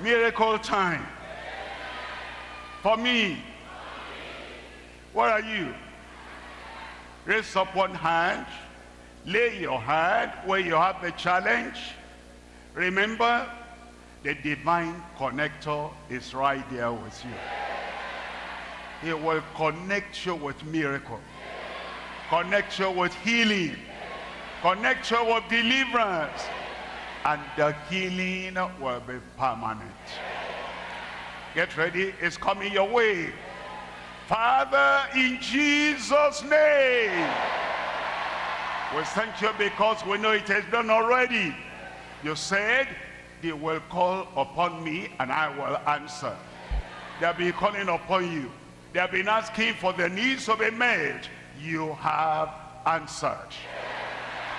Miracle time. For me. Where are you? Raise up one hand. Lay your hand where you have the challenge. Remember, the divine connector is right there with you. He will connect you with miracle. Connect you with healing. Connect you with deliverance. And the healing will be permanent. Get ready. It's coming your way. Father, in Jesus' name. We thank you because we know it has done already. You said, they will call upon me and I will answer. They'll be calling upon you. They've been asking for the needs to be met. You have answered.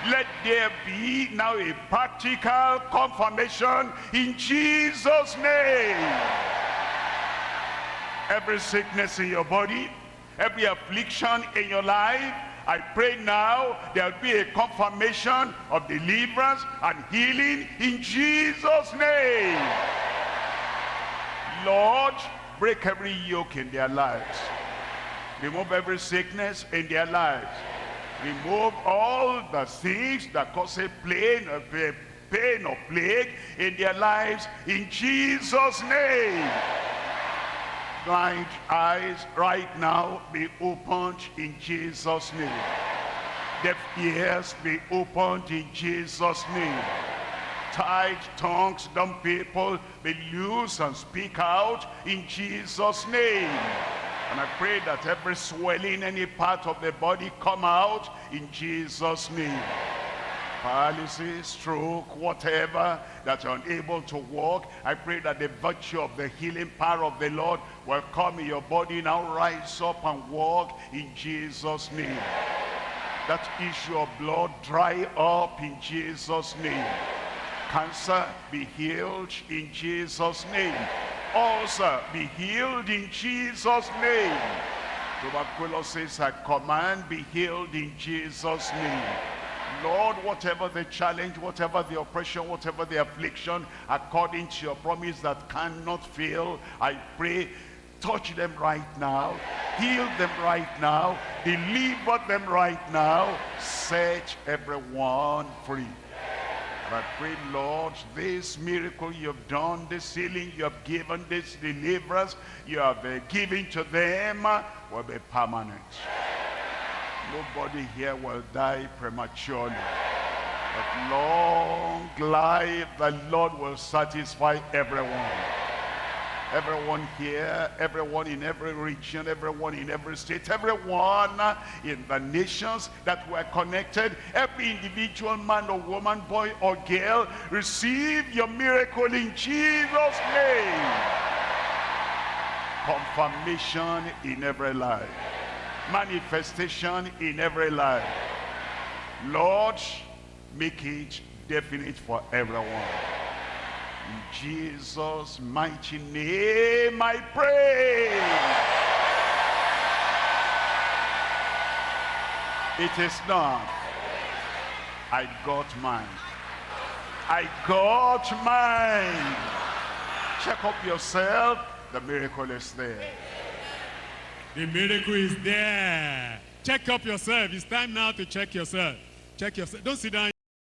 Let there be now a practical confirmation in Jesus' name. Every sickness in your body, every affliction in your life, I pray now there'll be a confirmation of deliverance and healing in Jesus' name. Lord, break every yoke in their lives. Remove every sickness in their lives. Remove all the things that cause a pain, a pain or plague in their lives in Jesus' name. Blind eyes right now be opened in Jesus name. Deaf ears be opened in Jesus name. Tied tongues dumb people be loose and speak out in Jesus name and I pray that every swelling any part of the body come out in Jesus name paralysis, stroke, whatever, that you're unable to walk. I pray that the virtue of the healing power of the Lord will come in your body. Now rise up and walk in Jesus' name. That issue of blood dry up in Jesus' name. Cancer be healed in Jesus' name. Ulcer be healed in Jesus' name. Tuberculosis, I command, be healed in Jesus' name. Lord, whatever the challenge, whatever the oppression, whatever the affliction, according to your promise that cannot fail, I pray, touch them right now, heal them right now, deliver them right now, set everyone free. I pray, Lord, this miracle you've done, this healing you have given, this deliverance you have uh, given to them will be permanent. Nobody here will die prematurely. But long life, the Lord will satisfy everyone. Everyone here, everyone in every region, everyone in every state, everyone in the nations that were connected, every individual man or woman, boy or girl, receive your miracle in Jesus' name. Confirmation in every life manifestation in every life. Lord, make it definite for everyone. In Jesus' mighty name I pray. It is not. I got mine. I got mine. Check up yourself. The miracle is there. The miracle is there. Check up yourself. It's time now to check yourself. Check yourself. Don't sit down.